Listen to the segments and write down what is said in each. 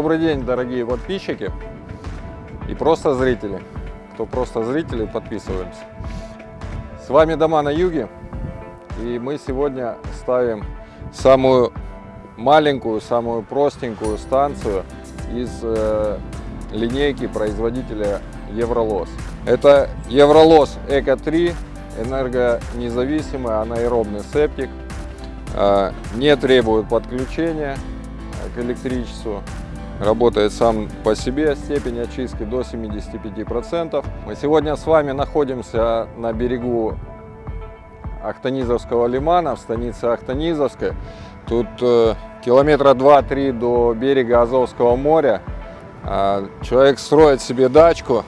Добрый день, дорогие подписчики и просто зрители. Кто просто зрители, подписываемся. С вами Дома на Юге. И мы сегодня ставим самую маленькую, самую простенькую станцию из э, линейки производителя Евролос. Это Евролос Эко 3, энергонезависимый анаэробный септик. Э, не требует подключения к электричеству. Работает сам по себе, степень очистки до 75%. Мы сегодня с вами находимся на берегу Ахтанизовского лимана, в станице Ахтанизовской. Тут э, километра 2-3 до берега Азовского моря. Э, человек строит себе дачку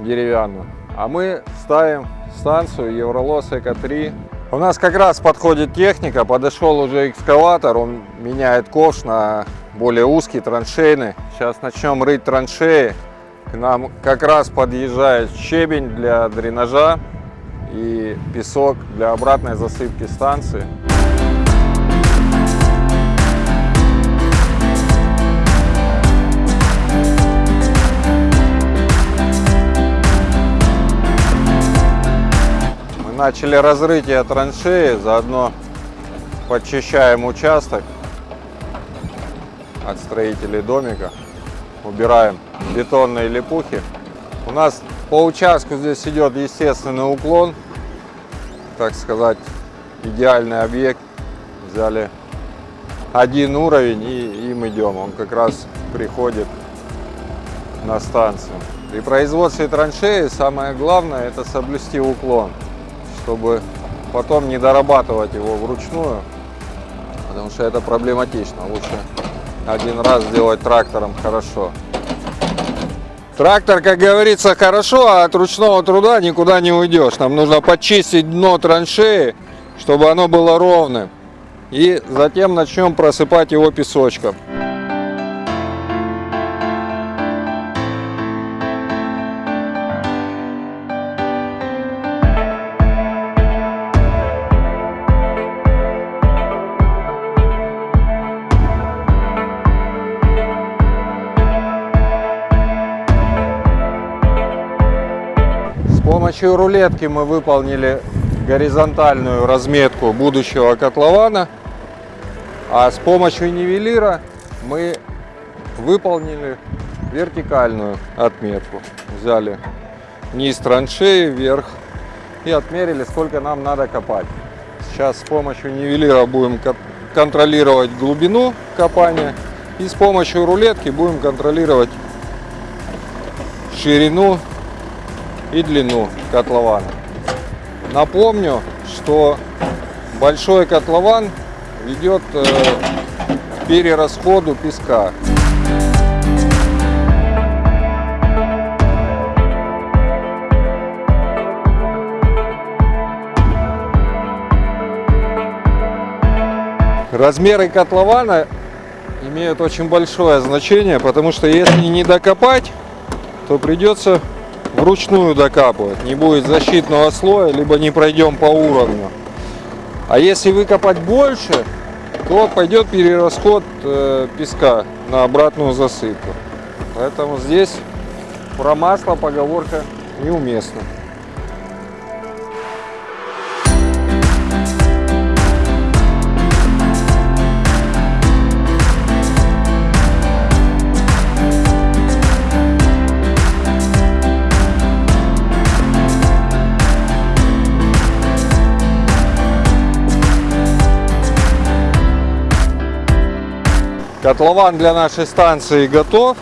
деревянную, а мы ставим станцию Евролос Эко-3 у нас как раз подходит техника, подошел уже экскаватор, он меняет ковш на более узкий, траншейный. Сейчас начнем рыть траншеи. К нам как раз подъезжает щебень для дренажа и песок для обратной засыпки станции. начали разрытие траншеи, заодно подчищаем участок от строителей домика, убираем бетонные липухи. У нас по участку здесь идет естественный уклон, так сказать, идеальный объект. Взяли один уровень и им идем, он как раз приходит на станцию. При производстве траншеи самое главное это соблюсти уклон чтобы потом не дорабатывать его вручную, потому что это проблематично. Лучше один раз сделать трактором хорошо. Трактор, как говорится, хорошо, а от ручного труда никуда не уйдешь. Нам нужно почистить дно траншеи, чтобы оно было ровным. И затем начнем просыпать его песочком. Помощью рулетки мы выполнили горизонтальную разметку будущего котлована, а с помощью нивелира мы выполнили вертикальную отметку. Взяли низ траншеи, вверх и отмерили, сколько нам надо копать. Сейчас с помощью нивелира будем контролировать глубину копания и с помощью рулетки будем контролировать ширину и длину котлована. Напомню, что большой котлован ведет э, к перерасходу песка. Размеры котлована имеют очень большое значение, потому что если не докопать, то придется вручную докапывать. Не будет защитного слоя, либо не пройдем по уровню. А если выкопать больше, то пойдет перерасход э, песка на обратную засыпку. Поэтому здесь про масло поговорка неуместна. Котлован для нашей станции готов.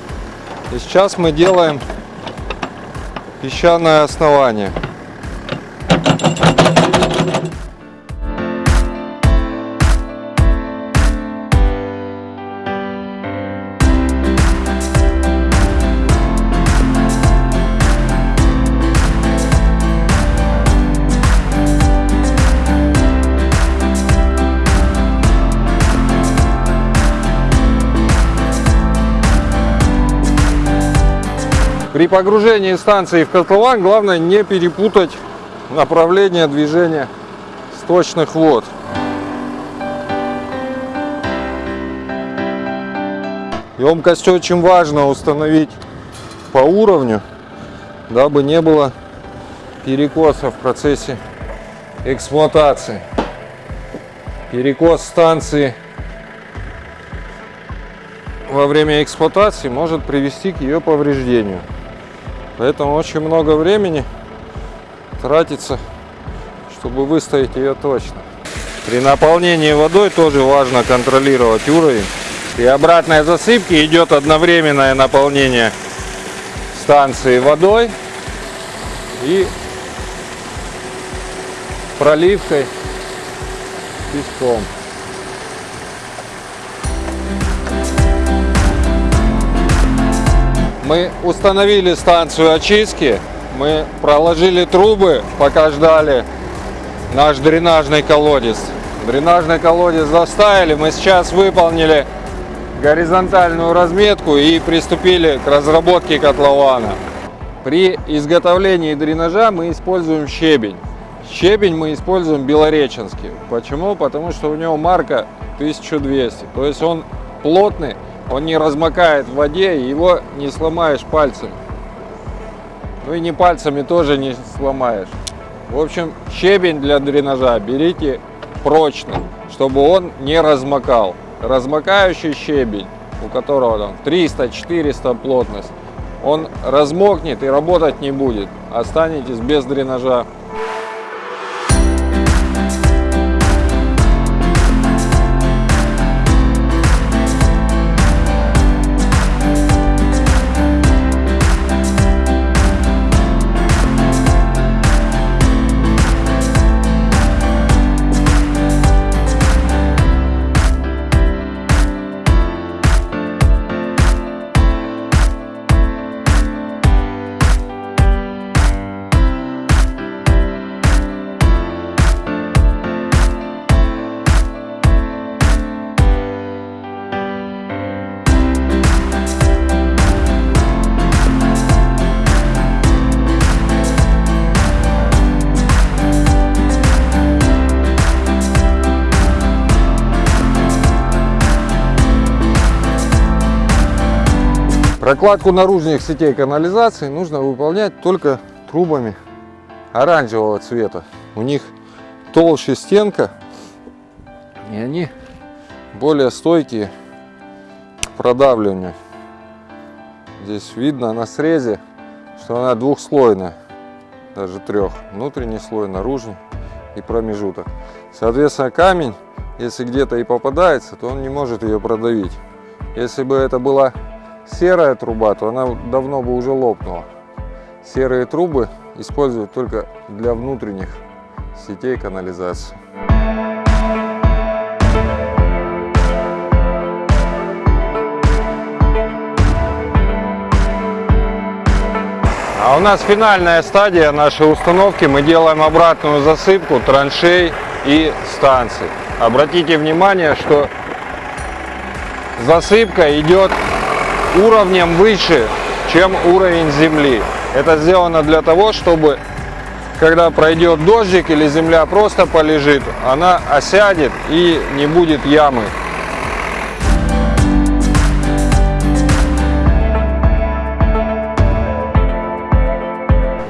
И сейчас мы делаем песчаное основание. При погружении станции в котлован главное не перепутать направление движения сточных вод. Емкость очень важно установить по уровню, дабы не было перекоса в процессе эксплуатации. Перекос станции во время эксплуатации может привести к ее повреждению. Поэтому очень много времени тратится, чтобы выставить ее точно. При наполнении водой тоже важно контролировать уровень. При обратной засыпке идет одновременное наполнение станции водой и проливкой песком. Мы установили станцию очистки, мы проложили трубы, пока ждали наш дренажный колодец. Дренажный колодец заставили, мы сейчас выполнили горизонтальную разметку и приступили к разработке котлована. При изготовлении дренажа мы используем щебень. Щебень мы используем белореченский. Почему? Потому что у него марка 1200. То есть он плотный, он не размокает в воде, его не сломаешь пальцем. Ну и не пальцами тоже не сломаешь. В общем, щебень для дренажа берите прочный, чтобы он не размокал. Размокающий щебень, у которого там 300-400 плотность, он размокнет и работать не будет. Останетесь без дренажа. Прокладку наружных сетей канализации нужно выполнять только трубами оранжевого цвета. У них толще стенка, и они более стойкие к продавливанию. Здесь видно на срезе, что она двухслойная, даже трех. Внутренний слой, наружный и промежуток. Соответственно, камень, если где-то и попадается, то он не может ее продавить. Если бы это была серая труба, то она давно бы уже лопнула. Серые трубы используют только для внутренних сетей канализации. А у нас финальная стадия нашей установки. Мы делаем обратную засыпку траншей и станций. Обратите внимание, что засыпка идет уровнем выше, чем уровень земли. Это сделано для того, чтобы когда пройдет дождик или земля просто полежит, она осядет и не будет ямы.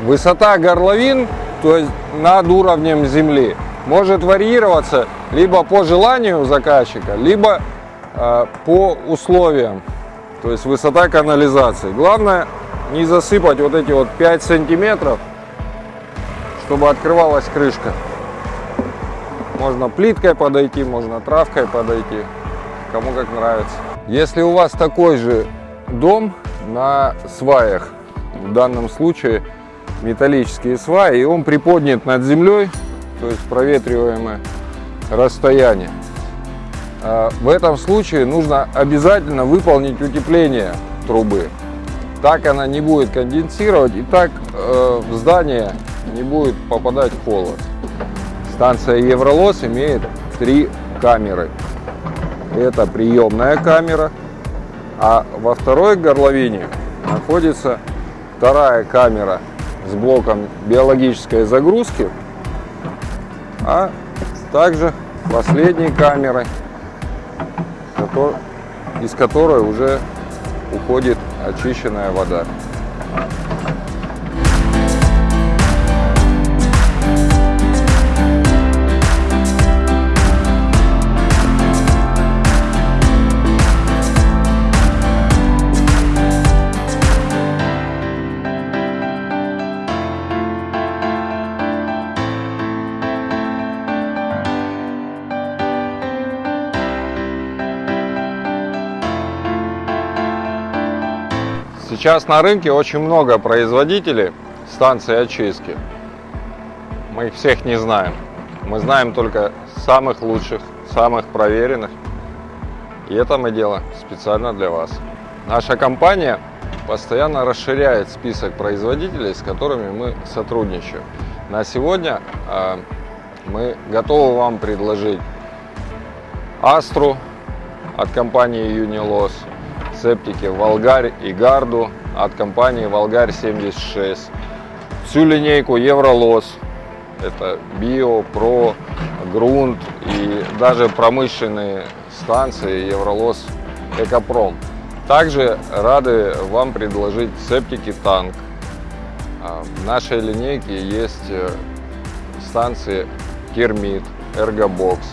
Высота горловин, то есть над уровнем земли, может варьироваться либо по желанию заказчика, либо э, по условиям то есть высота канализации. Главное не засыпать вот эти вот 5 сантиметров, чтобы открывалась крышка. Можно плиткой подойти, можно травкой подойти, кому как нравится. Если у вас такой же дом на сваях, в данном случае металлические сваи, и он приподнят над землей, то есть проветриваемое расстояние, в этом случае нужно обязательно выполнить утепление трубы. Так она не будет конденсировать и так э, в здание не будет попадать холод. Станция Евролос имеет три камеры. Это приемная камера, а во второй горловине находится вторая камера с блоком биологической загрузки, а также последней камерой из которой уже уходит очищенная вода. Сейчас на рынке очень много производителей станций очистки. Мы их всех не знаем. Мы знаем только самых лучших, самых проверенных. И это мы делаем специально для вас. Наша компания постоянно расширяет список производителей, с которыми мы сотрудничаем. На сегодня э, мы готовы вам предложить Астру от компании Unilos, септики Волгарь и Гарду от компании Волгарь 76. Всю линейку Евролос. Это Био, Про, Грунт и даже промышленные станции Евролос Экопром. Также рады вам предложить септики Танк. А, в нашей линейке есть э, станции Кермит, Эргобокс.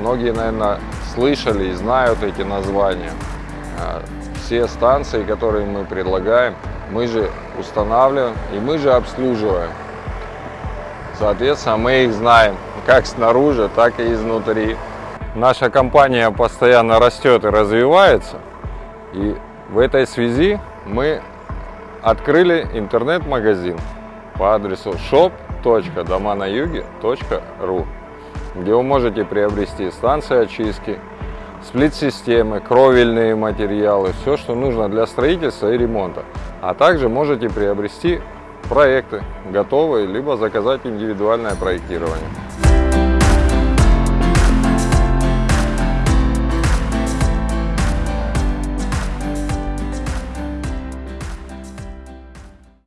Многие, наверное, слышали и знают эти названия. Все станции, которые мы предлагаем, мы же устанавливаем и мы же обслуживаем. Соответственно, мы их знаем как снаружи, так и изнутри. Наша компания постоянно растет и развивается. И в этой связи мы открыли интернет-магазин по адресу shop.доманаюге.ру, где вы можете приобрести станции очистки, сплит-системы, кровельные материалы, все, что нужно для строительства и ремонта. А также можете приобрести проекты готовые, либо заказать индивидуальное проектирование.